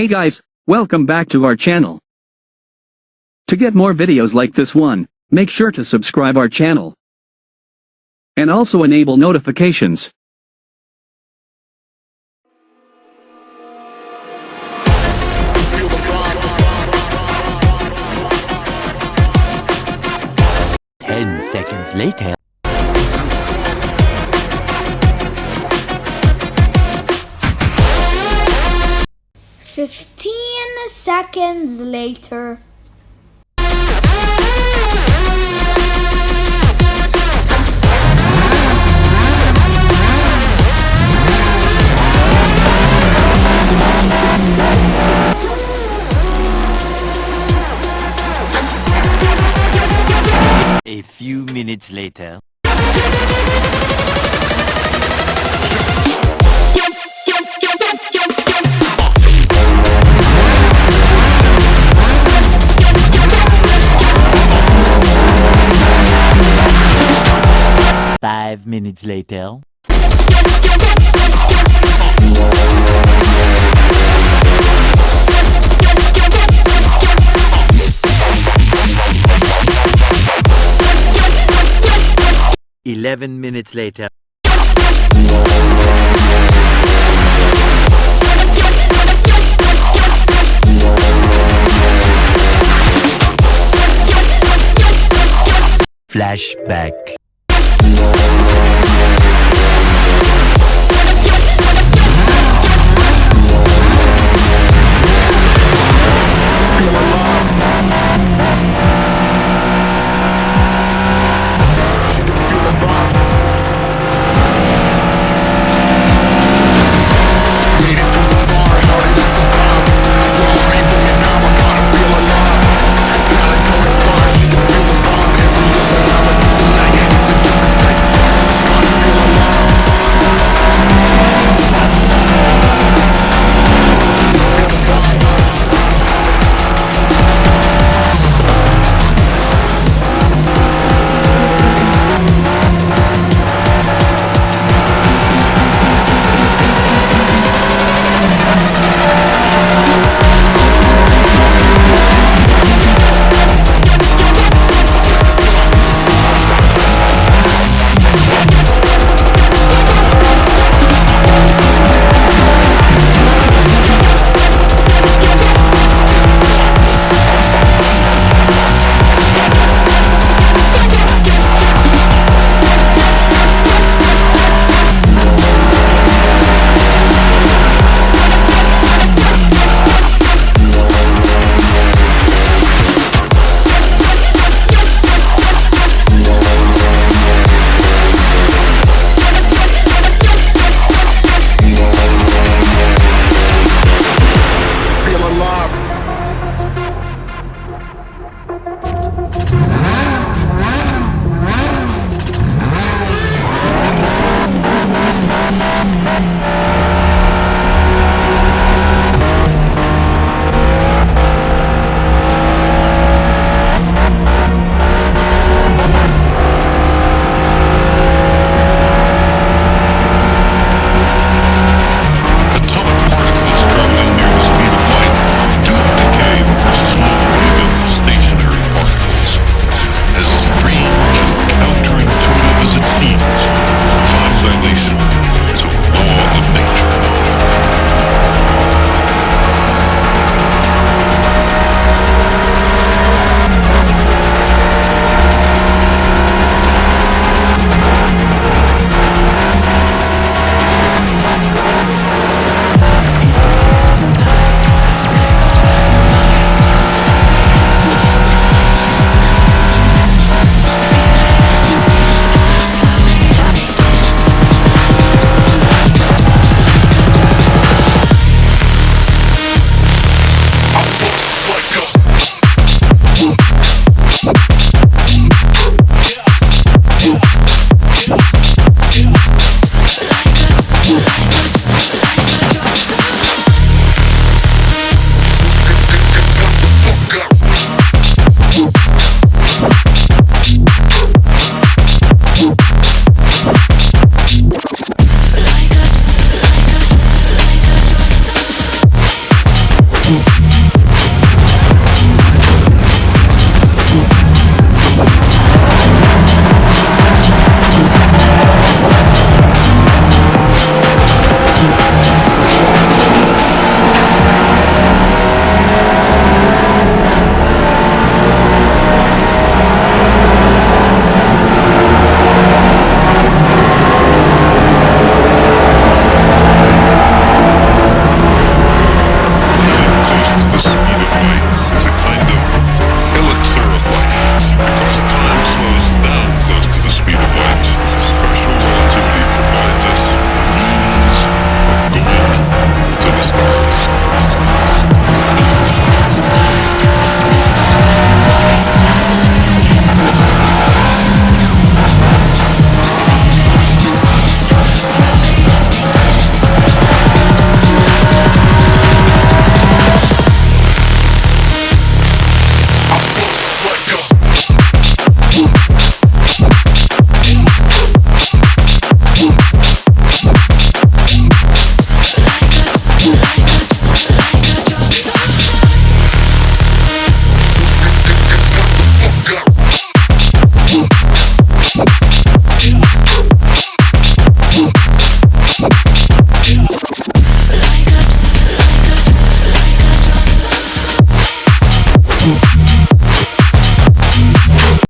Hey guys, welcome back to our channel. To get more videos like this one, make sure to subscribe our channel. And also enable notifications. Ten seconds later. Seconds later. A few minutes later. Minutes later. Eleven minutes later. Flashback.